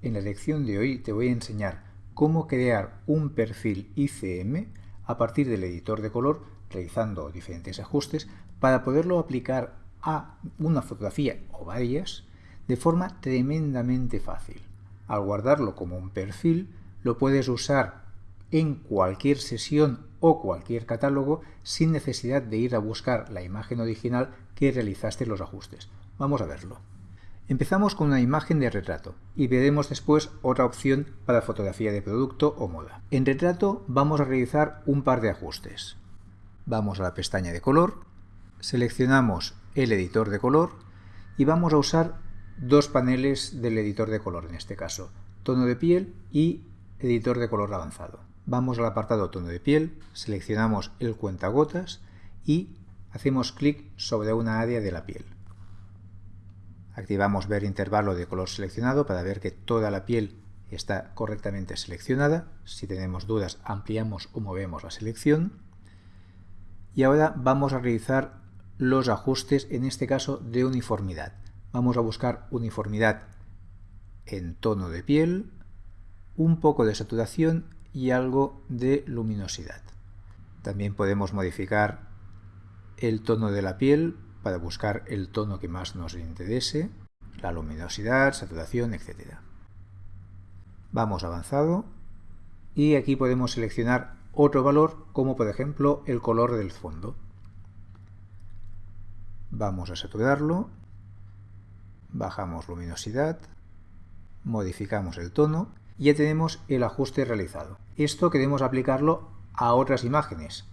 En la lección de hoy te voy a enseñar cómo crear un perfil ICM a partir del editor de color realizando diferentes ajustes para poderlo aplicar a una fotografía o varias de forma tremendamente fácil. Al guardarlo como un perfil lo puedes usar en cualquier sesión o cualquier catálogo sin necesidad de ir a buscar la imagen original que realizaste los ajustes. Vamos a verlo. Empezamos con una imagen de retrato y veremos después otra opción para fotografía de producto o moda. En retrato vamos a realizar un par de ajustes. Vamos a la pestaña de color, seleccionamos el editor de color y vamos a usar dos paneles del editor de color en este caso, tono de piel y editor de color avanzado. Vamos al apartado tono de piel, seleccionamos el cuentagotas y hacemos clic sobre una área de la piel. Activamos ver intervalo de color seleccionado para ver que toda la piel está correctamente seleccionada. Si tenemos dudas ampliamos o movemos la selección. Y ahora vamos a realizar los ajustes, en este caso de uniformidad. Vamos a buscar uniformidad en tono de piel, un poco de saturación y algo de luminosidad. También podemos modificar el tono de la piel para buscar el tono que más nos interese, la luminosidad, saturación, etc. Vamos avanzado y aquí podemos seleccionar otro valor como por ejemplo el color del fondo. Vamos a saturarlo, bajamos luminosidad, modificamos el tono y ya tenemos el ajuste realizado. Esto queremos aplicarlo a otras imágenes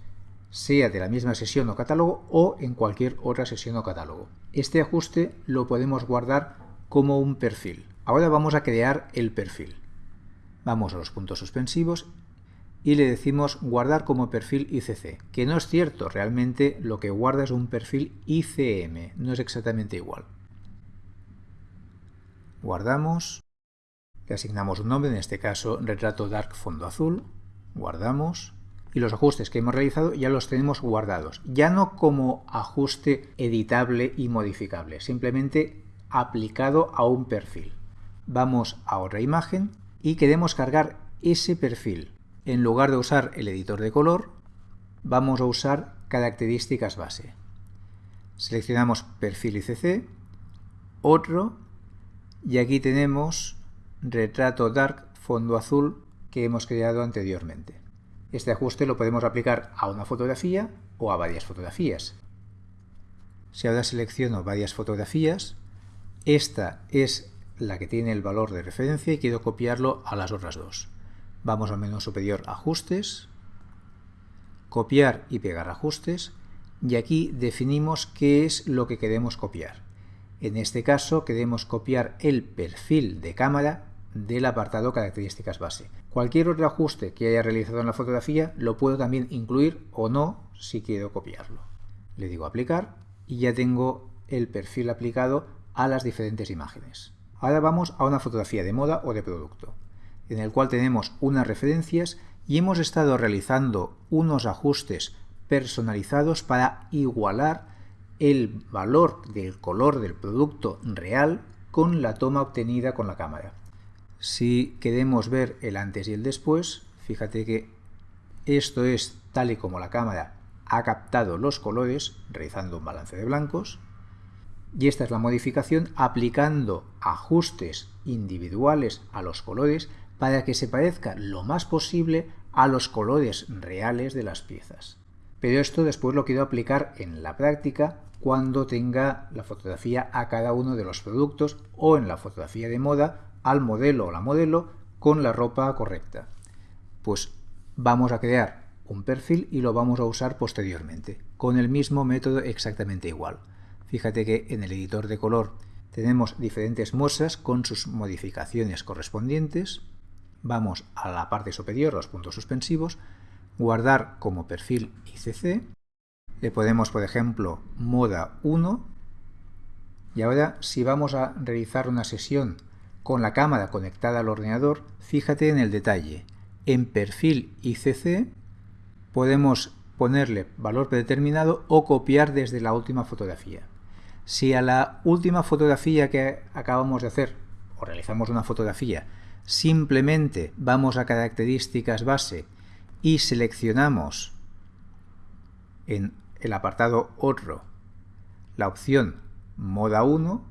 sea de la misma sesión o catálogo o en cualquier otra sesión o catálogo. Este ajuste lo podemos guardar como un perfil. Ahora vamos a crear el perfil. Vamos a los puntos suspensivos y le decimos guardar como perfil ICC, que no es cierto, realmente lo que guarda es un perfil ICM, no es exactamente igual. Guardamos, le asignamos un nombre, en este caso retrato dark fondo azul, guardamos, y los ajustes que hemos realizado ya los tenemos guardados. Ya no como ajuste editable y modificable, simplemente aplicado a un perfil. Vamos a otra imagen y queremos cargar ese perfil. En lugar de usar el editor de color, vamos a usar características base. Seleccionamos perfil ICC, otro, y aquí tenemos retrato dark fondo azul que hemos creado anteriormente. Este ajuste lo podemos aplicar a una fotografía o a varias fotografías. Si ahora selecciono varias fotografías, esta es la que tiene el valor de referencia y quiero copiarlo a las otras dos. Vamos al menú superior Ajustes, Copiar y pegar ajustes, y aquí definimos qué es lo que queremos copiar. En este caso queremos copiar el perfil de cámara del apartado características base. Cualquier otro ajuste que haya realizado en la fotografía lo puedo también incluir o no si quiero copiarlo. Le digo aplicar y ya tengo el perfil aplicado a las diferentes imágenes. Ahora vamos a una fotografía de moda o de producto, en el cual tenemos unas referencias y hemos estado realizando unos ajustes personalizados para igualar el valor del color del producto real con la toma obtenida con la cámara. Si queremos ver el antes y el después, fíjate que esto es tal y como la cámara ha captado los colores realizando un balance de blancos y esta es la modificación aplicando ajustes individuales a los colores para que se parezca lo más posible a los colores reales de las piezas. Pero esto después lo quiero aplicar en la práctica cuando tenga la fotografía a cada uno de los productos o en la fotografía de moda al modelo o la modelo con la ropa correcta. Pues vamos a crear un perfil y lo vamos a usar posteriormente, con el mismo método exactamente igual. Fíjate que en el editor de color tenemos diferentes muestras con sus modificaciones correspondientes. Vamos a la parte superior, los puntos suspensivos, guardar como perfil ICC. Le podemos, por ejemplo, moda 1. Y ahora, si vamos a realizar una sesión con la cámara conectada al ordenador, fíjate en el detalle. En perfil ICC podemos ponerle valor predeterminado o copiar desde la última fotografía. Si a la última fotografía que acabamos de hacer o realizamos una fotografía, simplemente vamos a características base y seleccionamos en el apartado Otro la opción Moda 1,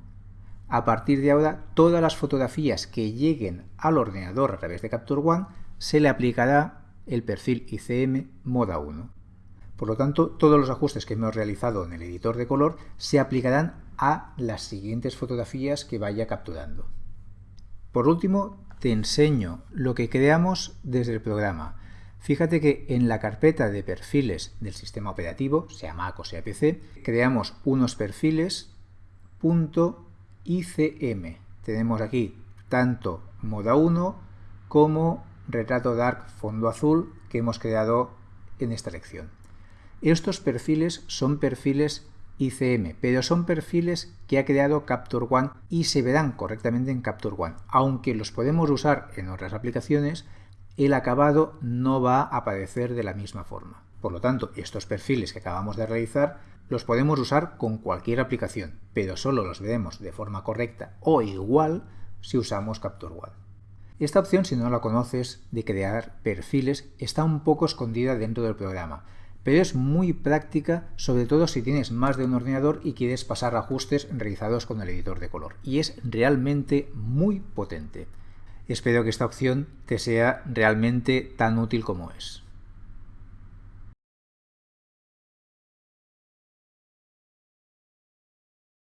a partir de ahora todas las fotografías que lleguen al ordenador a través de Capture One se le aplicará el perfil ICM Moda 1. Por lo tanto, todos los ajustes que hemos realizado en el editor de color se aplicarán a las siguientes fotografías que vaya capturando. Por último, te enseño lo que creamos desde el programa. Fíjate que en la carpeta de perfiles del sistema operativo, sea Mac o sea PC, creamos unos perfiles .icm. Tenemos aquí tanto moda 1 como retrato dark fondo azul que hemos creado en esta lección. Estos perfiles son perfiles ICM, pero son perfiles que ha creado Capture One y se verán correctamente en Capture One. Aunque los podemos usar en otras aplicaciones, el acabado no va a aparecer de la misma forma. Por lo tanto, estos perfiles que acabamos de realizar los podemos usar con cualquier aplicación, pero solo los veremos de forma correcta o igual si usamos Capture One. Esta opción, si no la conoces, de crear perfiles, está un poco escondida dentro del programa, pero es muy práctica, sobre todo si tienes más de un ordenador y quieres pasar ajustes realizados con el editor de color, y es realmente muy potente. Espero que esta opción te sea realmente tan útil como es.